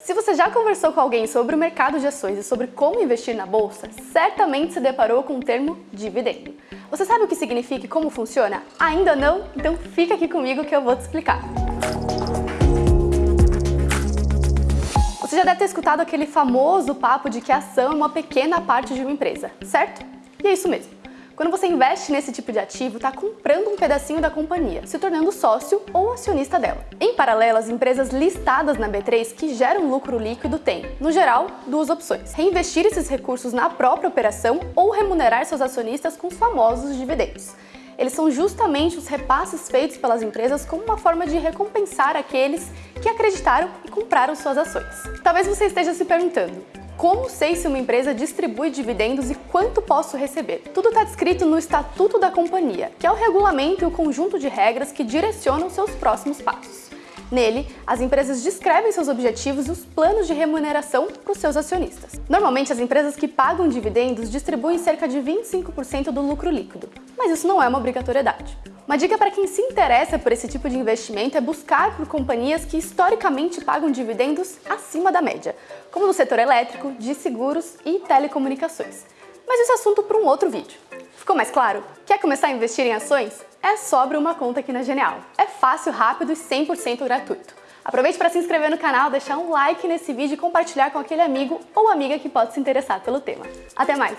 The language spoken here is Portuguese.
Se você já conversou com alguém sobre o mercado de ações e sobre como investir na bolsa, certamente se deparou com o termo dividendo. Você sabe o que significa e como funciona? Ainda não? Então fica aqui comigo que eu vou te explicar. Você já deve ter escutado aquele famoso papo de que a ação é uma pequena parte de uma empresa, certo? E é isso mesmo. Quando você investe nesse tipo de ativo, está comprando um pedacinho da companhia, se tornando sócio ou acionista dela. Em paralelo, as empresas listadas na B3 que geram lucro líquido têm, no geral, duas opções. Reinvestir esses recursos na própria operação ou remunerar seus acionistas com os famosos dividendos eles são justamente os repasses feitos pelas empresas como uma forma de recompensar aqueles que acreditaram e compraram suas ações. Talvez você esteja se perguntando, como sei se uma empresa distribui dividendos e quanto posso receber? Tudo está descrito no Estatuto da Companhia, que é o regulamento e o conjunto de regras que direcionam seus próximos passos. Nele, as empresas descrevem seus objetivos e os planos de remuneração para os seus acionistas. Normalmente, as empresas que pagam dividendos distribuem cerca de 25% do lucro líquido, mas isso não é uma obrigatoriedade. Uma dica para quem se interessa por esse tipo de investimento é buscar por companhias que historicamente pagam dividendos acima da média, como no setor elétrico, de seguros e telecomunicações. Mas esse é assunto para um outro vídeo. Ficou mais claro? Quer começar a investir em ações? É só abrir uma conta aqui na Genial. É fácil, rápido e 100% gratuito. Aproveite para se inscrever no canal, deixar um like nesse vídeo e compartilhar com aquele amigo ou amiga que pode se interessar pelo tema. Até mais!